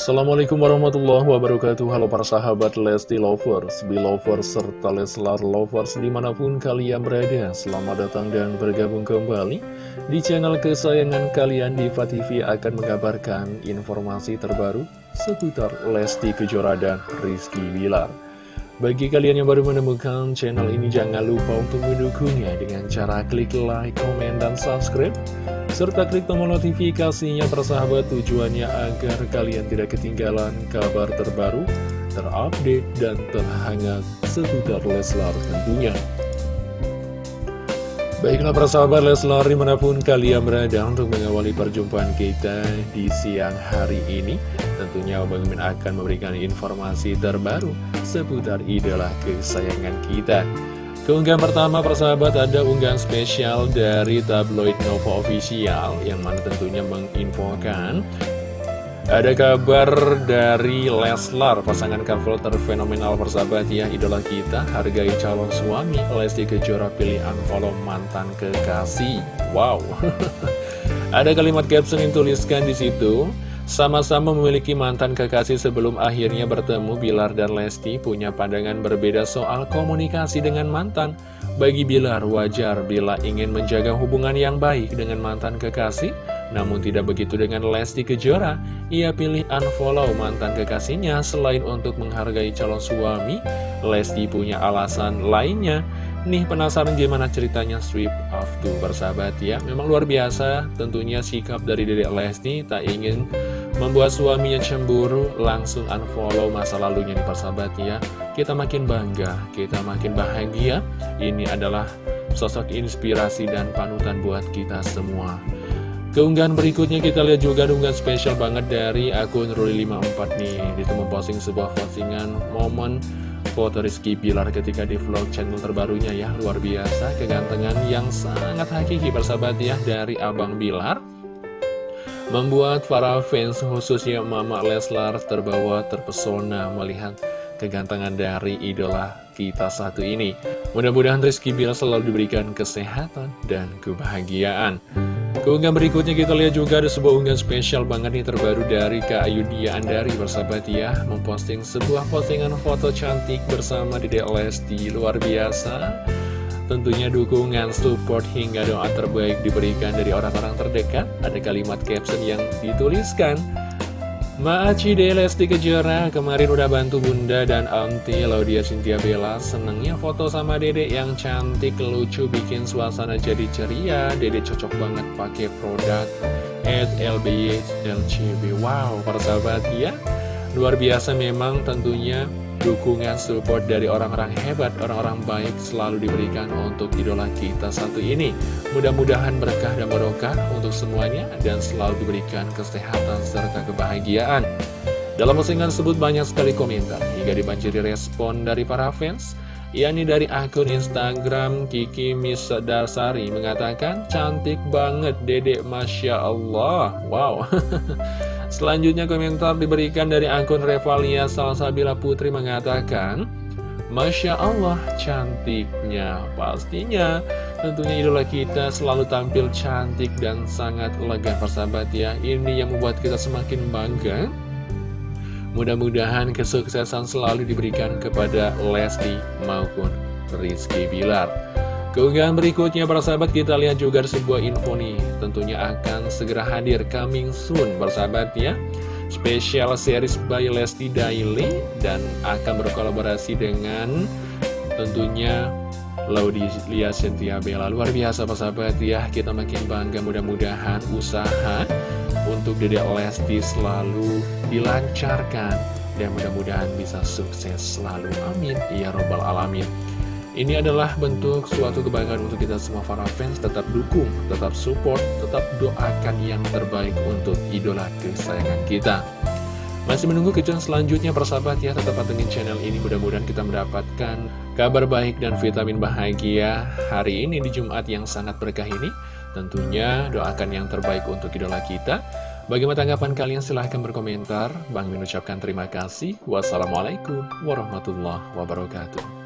Assalamualaikum warahmatullahi wabarakatuh. Halo para sahabat Lesti Lovers, Belovers, serta Leslar Lovers di mana pun kalian berada. Selamat datang dan bergabung kembali di channel kesayangan kalian. Diva TV akan mengabarkan informasi terbaru seputar Lesti Kejora dan Rizky Bilar. Bagi kalian yang baru menemukan channel ini, jangan lupa untuk mendukungnya dengan cara klik like, komen, dan subscribe. Serta klik tombol notifikasinya persahabat tujuannya agar kalian tidak ketinggalan kabar terbaru, terupdate, dan terhangat seputar Leslar tentunya. Baiklah persahabat Leslar di mana pun kalian berada untuk mengawali perjumpaan kita di siang hari ini Tentunya Bang Min akan memberikan informasi terbaru seputar idola kesayangan kita Keunggahan pertama persahabat ada unggahan spesial dari tabloid Nova Official Yang mana tentunya menginfokan ada kabar dari Leslar, pasangan couple terfenomenal persahabat ya, idola kita, hargai calon suami, Lesti Kejora pilih unfollow mantan kekasih. Wow. Ada kalimat caption yang tuliskan di situ. Sama-sama memiliki mantan kekasih sebelum akhirnya bertemu Bilar dan Lesti punya pandangan berbeda soal komunikasi dengan mantan. Bagi Bilar wajar bila ingin menjaga hubungan yang baik dengan mantan kekasih, namun tidak begitu dengan Lesti Kejora, ia pilih unfollow mantan kekasihnya selain untuk menghargai calon suami, Lesti punya alasan lainnya. Nih penasaran gimana ceritanya strip of two bersahabat ya? Memang luar biasa tentunya sikap dari Dedek Lesti tak ingin membuat suaminya cemburu Langsung unfollow masa lalunya nih persahabat ya. Kita makin bangga, kita makin bahagia. Ini adalah sosok inspirasi dan panutan buat kita semua. Keunggahan berikutnya kita lihat juga unggahan spesial banget dari akun Ruli54 nih. Itu memposting sebuah postingan momen foto Rizky Bilar ketika di vlog channel terbarunya ya. Luar biasa kegantengan yang sangat hakiki persahabat ya dari Abang Bilar. Membuat para fans khususnya Mama Leslar terbawa terpesona melihat kegantengan dari idola kita satu ini. Mudah-mudahan Rizky Bilar selalu diberikan kesehatan dan kebahagiaan Keunggahan berikutnya kita lihat juga ada sebuah unggahan spesial banget nih terbaru dari Kak Ayudhia Andari bersahabat ya. Memposting sebuah postingan foto cantik bersama Dede Lesti luar biasa. Tentunya dukungan, support, hingga doa terbaik diberikan dari orang-orang terdekat. Ada kalimat caption yang dituliskan Maaci De Lesti Kejora kemarin udah bantu bunda dan auntie Laudia Cynthia Bella. Senengnya foto sama dedek yang cantik, lucu, bikin suasana jadi ceria. Dedek cocok banget pakai produk at LBY LCB Wow, persahabat ya. Luar biasa memang tentunya dukungan support dari orang-orang hebat, orang-orang baik selalu diberikan untuk idola kita satu ini. Mudah-mudahan berkah dan barokah untuk semuanya dan selalu diberikan kesehatan serta kebahagiaan. Dalam postingan tersebut banyak sekali komentar hingga dibanjiri respon dari para fans yakni dari akun Instagram Kiki Misdarsari mengatakan cantik banget dedek Masya Allah wow Selanjutnya komentar diberikan dari akun Revalia Salsabila Putri mengatakan Masya Allah cantiknya Pastinya. Tentunya idola kita selalu tampil cantik dan sangat lega persahabat ya. Ini yang membuat kita semakin bangga. Mudah-mudahan kesuksesan selalu diberikan kepada Lesti maupun Rizky Bilar Keunggahan berikutnya para sahabat kita lihat juga sebuah info nih. Tentunya akan segera hadir coming soon sahabat ya. Spesial series by Lesti Daily Dan akan berkolaborasi dengan tentunya Laudia Cynthia Bella. Luar biasa sahabat ya. Kita makin bangga mudah-mudahan usaha untuk Dede Lesti selalu dilancarkan Dan mudah-mudahan bisa sukses selalu. Amin. Ya Robbal Alamin ini adalah bentuk suatu kebanggaan untuk kita semua para fans. Tetap dukung, tetap support, tetap doakan yang terbaik untuk idola kesayangan kita. Masih menunggu kejutan selanjutnya persahabat ya. Tetap pantengin channel ini. Mudah-mudahan kita mendapatkan kabar baik dan vitamin bahagia Hari ini di Jumat yang sangat berkah ini. Tentunya doakan yang terbaik untuk idola kita. Bagaimana tanggapan kalian? Silahkan berkomentar. Bang mengucapkan terima kasih. Wassalamualaikum warahmatullahi wabarakatuh